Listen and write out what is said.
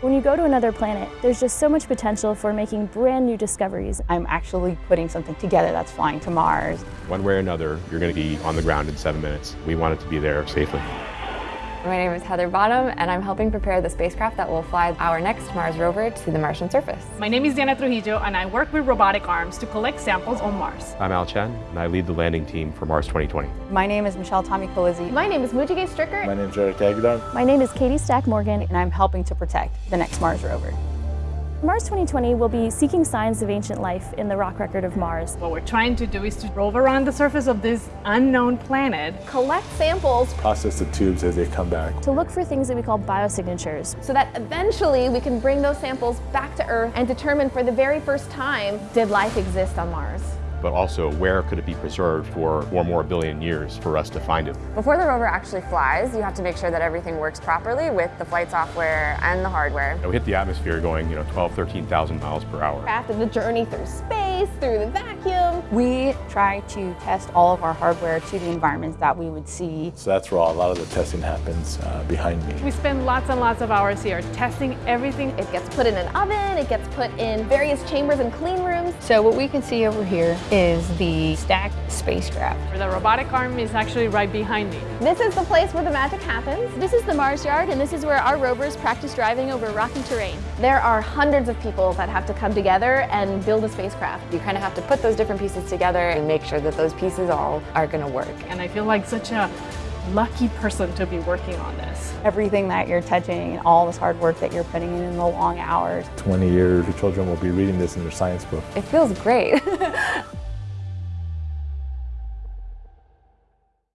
When you go to another planet, there's just so much potential for making brand new discoveries. I'm actually putting something together that's flying to Mars. One way or another, you're going to be on the ground in seven minutes. We want it to be there safely. My name is Heather Bottom, and I'm helping prepare the spacecraft that will fly our next Mars rover to the Martian surface. My name is Diana Trujillo, and I work with robotic arms to collect samples on Mars. I'm Al Chen, and I lead the landing team for Mars 2020. My name is Michelle Tommy Colizzi. My name is Moogega Stricker. My name is Eric Aguilar. My name is Katie Stack Morgan, and I'm helping to protect the next Mars rover. Mars 2020 will be seeking signs of ancient life in the rock record of Mars. What we're trying to do is to rove around the surface of this unknown planet, collect samples, process the tubes as they come back, to look for things that we call biosignatures, so that eventually we can bring those samples back to Earth and determine for the very first time, did life exist on Mars? But also where could it be preserved for four more billion years for us to find it. Before the rover actually flies, you have to make sure that everything works properly with the flight software and the hardware. We hit the atmosphere going, you know, 12, 13,000 miles per hour. After the journey through space, through the vacuum. We try to test all of our hardware to the environments that we would see. So that's where a lot of the testing happens uh, behind me. We spend lots and lots of hours here testing everything. It gets put in an oven, it gets put in various chambers and clean rooms. So what we can see over here is the stacked spacecraft. The robotic arm is actually right behind me. This is the place where the magic happens. This is the Mars Yard, and this is where our rovers practice driving over rocky terrain. There are hundreds of people that have to come together and build a spacecraft. You kind of have to put those different pieces together and make sure that those pieces all are going to work. And I feel like such a lucky person to be working on this. Everything that you're touching and all this hard work that you're putting in in the long hours. 20 years, your children will be reading this in their science book. It feels great.